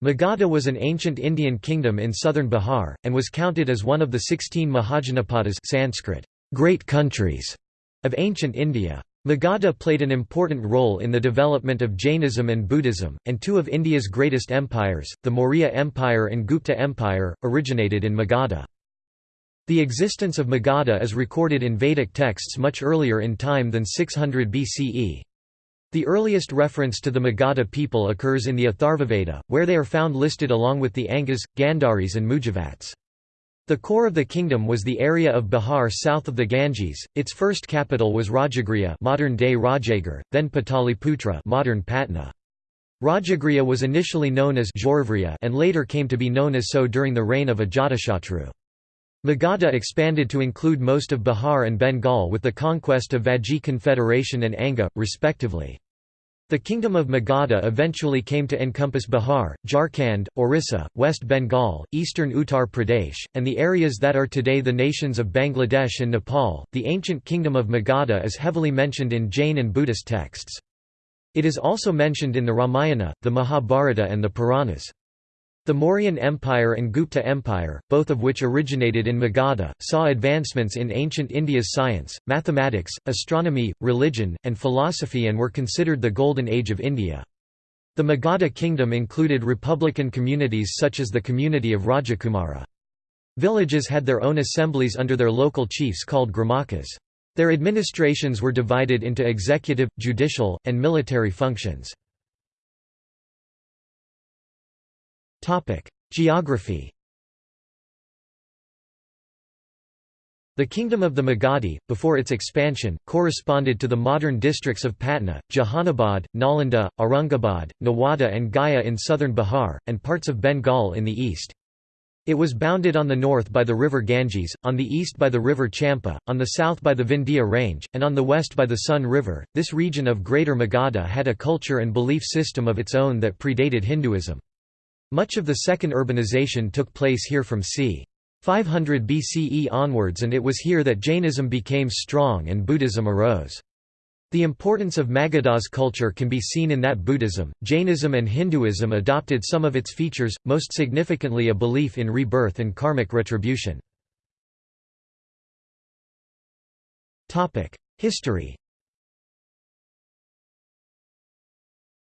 Magadha was an ancient Indian kingdom in southern Bihar, and was counted as one of the sixteen Mahajanapadas Sanskrit, great countries, of ancient India. Magadha played an important role in the development of Jainism and Buddhism, and two of India's greatest empires, the Maurya Empire and Gupta Empire, originated in Magadha. The existence of Magadha is recorded in Vedic texts much earlier in time than 600 BCE. The earliest reference to the Magadha people occurs in the Atharvaveda, where they are found listed along with the Angas, Gandharis and Mujavats. The core of the kingdom was the area of Bihar south of the Ganges. Its first capital was Rajagriha, modern-day then Pataliputra, modern Patna. Rajagriha was initially known as Girivraja and later came to be known as so during the reign of Ajatashatru. Magadha expanded to include most of Bihar and Bengal with the conquest of Vajji Confederation and Anga, respectively. The Kingdom of Magadha eventually came to encompass Bihar, Jharkhand, Orissa, West Bengal, eastern Uttar Pradesh, and the areas that are today the nations of Bangladesh and Nepal. The ancient Kingdom of Magadha is heavily mentioned in Jain and Buddhist texts. It is also mentioned in the Ramayana, the Mahabharata, and the Puranas. The Mauryan Empire and Gupta Empire, both of which originated in Magadha, saw advancements in ancient India's science, mathematics, astronomy, religion, and philosophy and were considered the Golden Age of India. The Magadha kingdom included republican communities such as the community of Rajakumara. Villages had their own assemblies under their local chiefs called gramakas. Their administrations were divided into executive, judicial, and military functions. Geography The kingdom of the Magadhi, before its expansion, corresponded to the modern districts of Patna, Jahanabad, Nalanda, Aurangabad, Nawada and Gaya in southern Bihar, and parts of Bengal in the east. It was bounded on the north by the river Ganges, on the east by the river Champa, on the south by the Vindhya range, and on the west by the Son River. This region of Greater Magadha had a culture and belief system of its own that predated Hinduism. Much of the second urbanization took place here from c. 500 BCE onwards and it was here that Jainism became strong and Buddhism arose. The importance of Magadha's culture can be seen in that Buddhism, Jainism and Hinduism adopted some of its features, most significantly a belief in rebirth and karmic retribution. History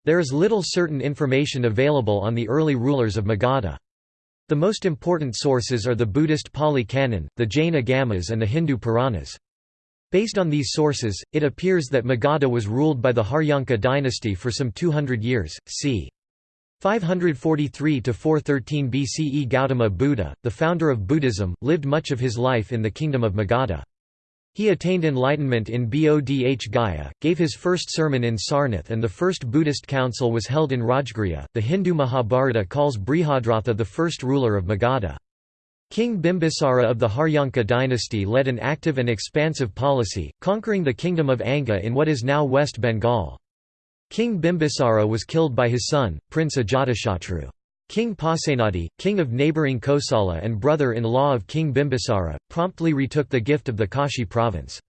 There is little certain information available on the early rulers of Magadha. The most important sources are the Buddhist Pali Canon, the Jain Agamas and the Hindu Puranas. Based on these sources, it appears that Magadha was ruled by the Haryanka dynasty for some 200 years, c. 543–413 BCE Gautama Buddha, the founder of Buddhism, lived much of his life in the kingdom of Magadha. He attained enlightenment in Bodh Gaya, gave his first sermon in Sarnath and the first Buddhist council was held in Rajgriha. The Hindu Mahabharata calls Brihadratha the first ruler of Magadha. King Bimbisara of the Haryanka dynasty led an active and expansive policy, conquering the kingdom of Anga in what is now West Bengal. King Bimbisara was killed by his son, Prince Ajatashatru. King Pasenadi, king of neighbouring Kosala and brother-in-law of King Bimbisara, promptly retook the gift of the Kashi province.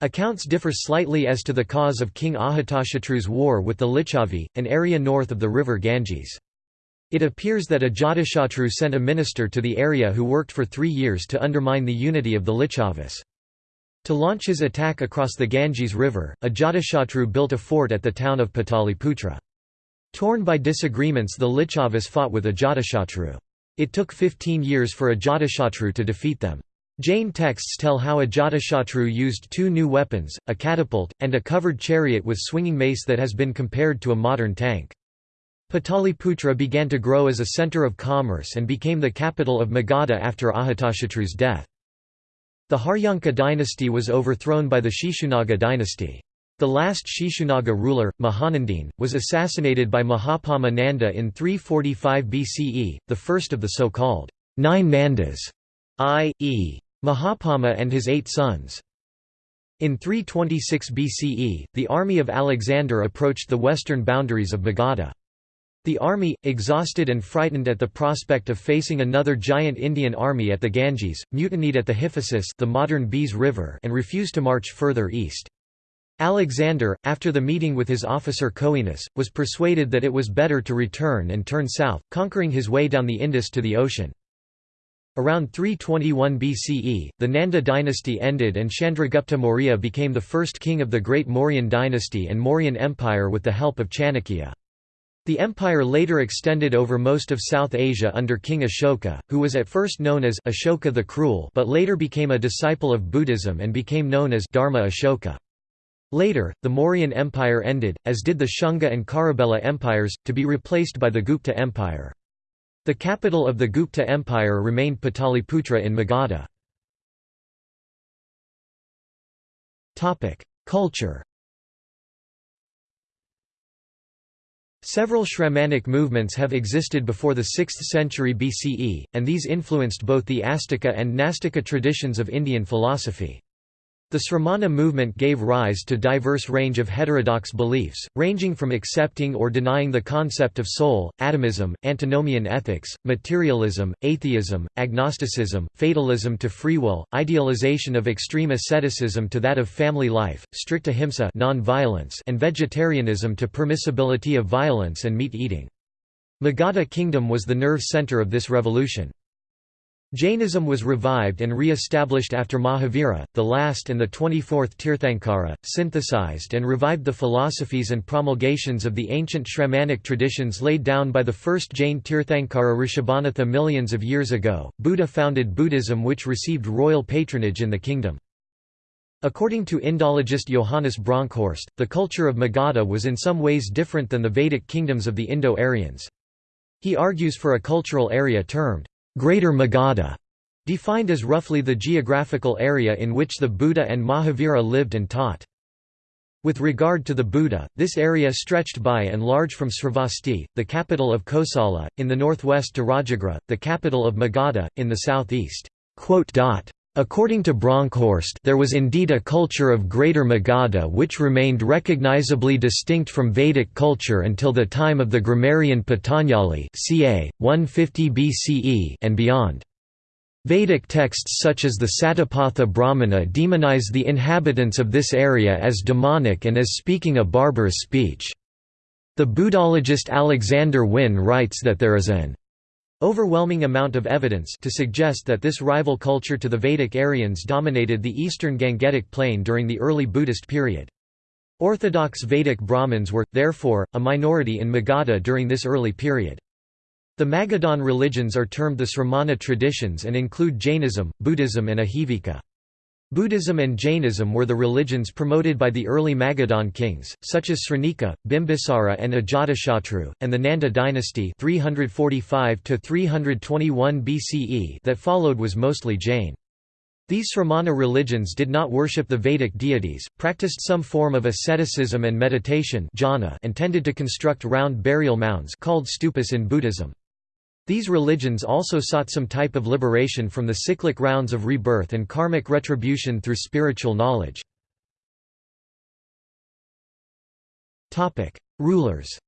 Accounts differ slightly as to the cause of King Ajatashatru's war with the Lichavi, an area north of the river Ganges. It appears that Ajatashatru sent a minister to the area who worked for three years to undermine the unity of the Lichavis. To launch his attack across the Ganges River, Ajatashatru built a fort at the town of Pataliputra. Torn by disagreements the Lichavas fought with Ajatashatru. It took 15 years for Ajatashatru to defeat them. Jain texts tell how Ajatashatru used two new weapons, a catapult, and a covered chariot with swinging mace that has been compared to a modern tank. Pataliputra began to grow as a centre of commerce and became the capital of Magadha after Ajatashatru's death. The Haryanka dynasty was overthrown by the Shishunaga dynasty. The last Shishunaga ruler, Mahanandin, was assassinated by Mahapadma Nanda in 345 BCE, the first of the so-called nine Nandas, i.e. Mahapama and his eight sons. In 326 BCE, the army of Alexander approached the western boundaries of Magadha. The army, exhausted and frightened at the prospect of facing another giant Indian army at the Ganges, mutinied at the Hyphasis the modern Beas River and refused to march further east. Alexander, after the meeting with his officer Coenus, was persuaded that it was better to return and turn south, conquering his way down the Indus to the ocean. Around 321 BCE, the Nanda dynasty ended and Chandragupta Maurya became the first king of the Great Mauryan dynasty and Mauryan Empire with the help of Chanakya. The empire later extended over most of South Asia under King Ashoka, who was at first known as Ashoka the Cruel but later became a disciple of Buddhism and became known as Dharma Ashoka. Later, the Mauryan Empire ended, as did the Shunga and Kharavela empires, to be replaced by the Gupta Empire. The capital of the Gupta Empire remained Pataliputra in Magadha. Culture Several Shramanic movements have existed before the 6th century BCE, and these influenced both the Astika and Nastika traditions of Indian philosophy. The Sramana movement gave rise to diverse range of heterodox beliefs, ranging from accepting or denying the concept of soul, atomism, antinomian ethics, materialism, atheism, agnosticism, fatalism to free will, idealization of extreme asceticism to that of family life, strict ahimsa and vegetarianism to permissibility of violence and meat eating. Magadha kingdom was the nerve center of this revolution. Jainism was revived and re-established after Mahavira, the last and the 24th Tirthankara, synthesized and revived the philosophies and promulgations of the ancient Shramanic traditions laid down by the first Jain Tirthankara Rishabhanatha millions of years ago. Buddha founded Buddhism which received royal patronage in the kingdom. According to Indologist Johannes Bronkhorst, the culture of Magadha was in some ways different than the Vedic kingdoms of the Indo-Aryans. He argues for a cultural area termed Greater Magadha, defined as roughly the geographical area in which the Buddha and Mahavira lived and taught. With regard to the Buddha, this area stretched by and large from Sravasti, the capital of Kosala, in the northwest to Rajagriha, the capital of Magadha, in the southeast. According to Bronkhorst there was indeed a culture of Greater Magadha which remained recognizably distinct from Vedic culture until the time of the grammarian Patanjali ca. 150 BCE and beyond. Vedic texts such as the Satapatha Brahmana demonize the inhabitants of this area as demonic and as speaking a barbarous speech. The Buddhologist Alexander Wynne writes that there is an overwhelming amount of evidence to suggest that this rival culture to the Vedic Aryans dominated the eastern Gangetic plain during the early Buddhist period. Orthodox Vedic Brahmins were, therefore, a minority in Magadha during this early period. The Magadhan religions are termed the Sramana traditions and include Jainism, Buddhism and Ajivika. Buddhism and Jainism were the religions promoted by the early Magadhan kings, such as Shrenika, Bimbisara and Ajatashatru, and the Nanda dynasty 345 BCE that followed was mostly Jain. These Sramana religions did not worship the Vedic deities, practiced some form of asceticism and meditation jhana, and tended to construct round burial mounds called stupas in Buddhism. These religions also sought some type of liberation from the cyclic rounds of rebirth and karmic retribution through spiritual knowledge. Rulers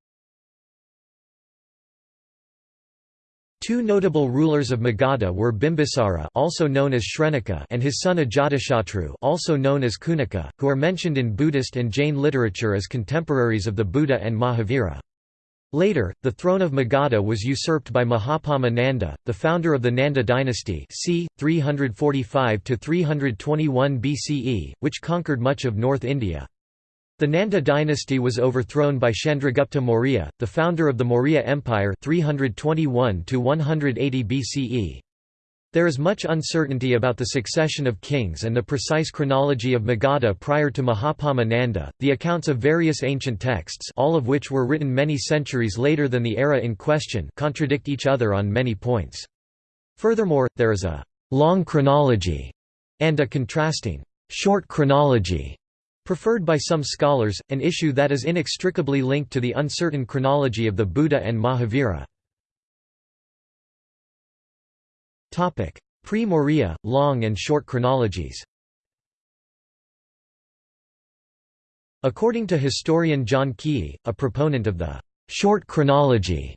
Two notable rulers of Magadha were Bimbisara also known as Shrenika and his son Ajatashatru also known as Kunika, who are mentioned in Buddhist and Jain literature as contemporaries of the Buddha and Mahavira. Later, the throne of Magadha was usurped by Mahapadma Nanda, the founder of the Nanda dynasty c. 345–321 BCE, which conquered much of North India. The Nanda dynasty was overthrown by Chandragupta Maurya, the founder of the Maurya Empire 321 BCE. There is much uncertainty about the succession of kings and the precise chronology of Magadha prior to Mahapadma Nanda. The accounts of various ancient texts, all of which were written many centuries later than the era in question, contradict each other on many points. Furthermore, there is a long chronology and a contrasting short chronology preferred by some scholars, an issue that is inextricably linked to the uncertain chronology of the Buddha and Mahavira. Pre-Maurya, long and short chronologies According to historian John Keay, a proponent of the short chronology,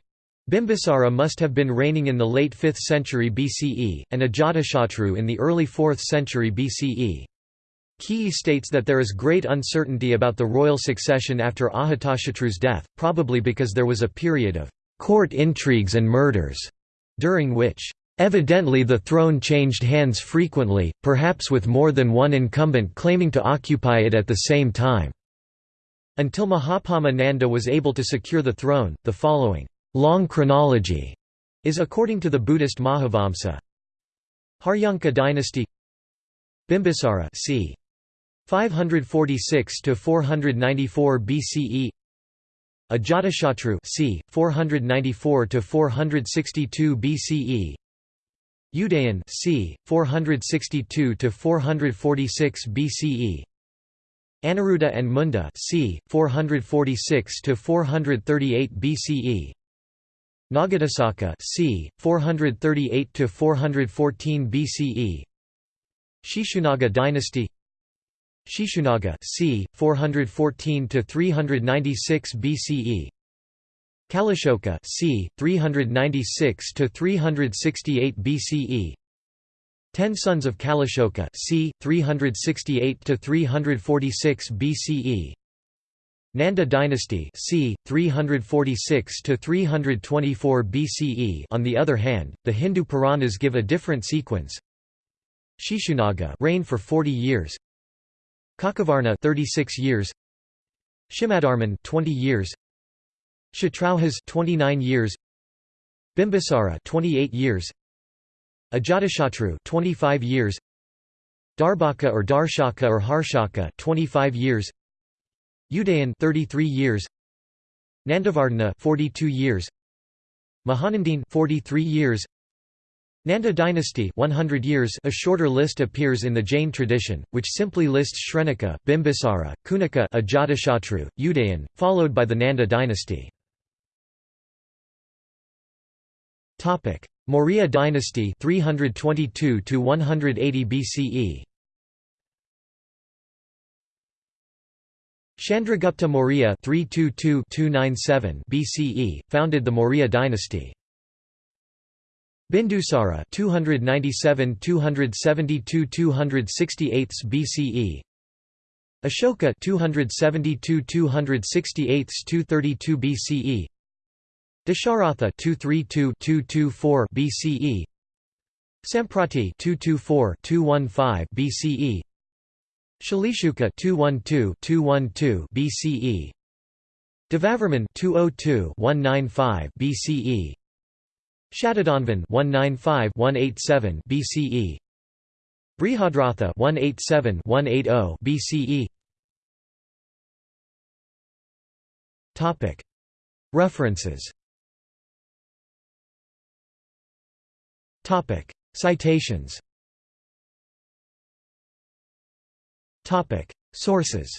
Bimbisara must have been reigning in the late 5th century BCE, and Ajatashatru in the early 4th century BCE. Keay states that there is great uncertainty about the royal succession after Ajatashatru's death, probably because there was a period of court intrigues and murders, during which Evidently the throne changed hands frequently, perhaps with more than one incumbent claiming to occupy it at the same time. Until Mahapadma Nanda was able to secure the throne, the following long chronology is according to the Buddhist Mahavamsa. Haryanka dynasty Bimbisara c. 546 to 494 BCE Ajatashatru c. 494 to 462 BCE Udayan c. 462 to 446 BCE Aniruddha and Munda c. 446 to 438 BCE Nagadasaka c. 438 to 414 BCE Shishunaga dynasty Shishunaga c. 414 to 396 BCE Kalashoka c. 396 to 368 BCE Ten sons of Kalashoka c. 368 to 346 BCE Nanda dynasty c. 346 to 324 BCE On the other hand, the Hindu Puranas give a different sequence. Shishunaga reigned for 40 years. Kakavarna 36 years. Kshemadharman 20 years. Kshatraujas 29 years. Bimbisara 28 years. Ajatashatru 25 years. Darbhaka or Darshaka or Harshaka 25 years. Udayan 33 years. Nandavardhana 42 years. Mahanandine 43 years. Nanda dynasty 100 years A shorter list appears in the Jain tradition, which simply lists Shrenika, Bimbisara, Kunika Ajatashatru, Udayan, followed by the Nanda dynasty. Topic: Maurya dynasty 322 to 180 BCE. Chandragupta Maurya 322-297 BCE founded the Maurya dynasty. Bindusara 297-272-268 BCE. Ashoka 272-268-232 BCE. Dasharatha 232-224 BCE Samprati 224-215 BCE Shalishuka 212-212 BCE Devavarman 202-195 BCE Shatadhanvan 195-187 BCE Brihadratha 187-180 BCE Topic. References Topic: Citations. Topic: Sources.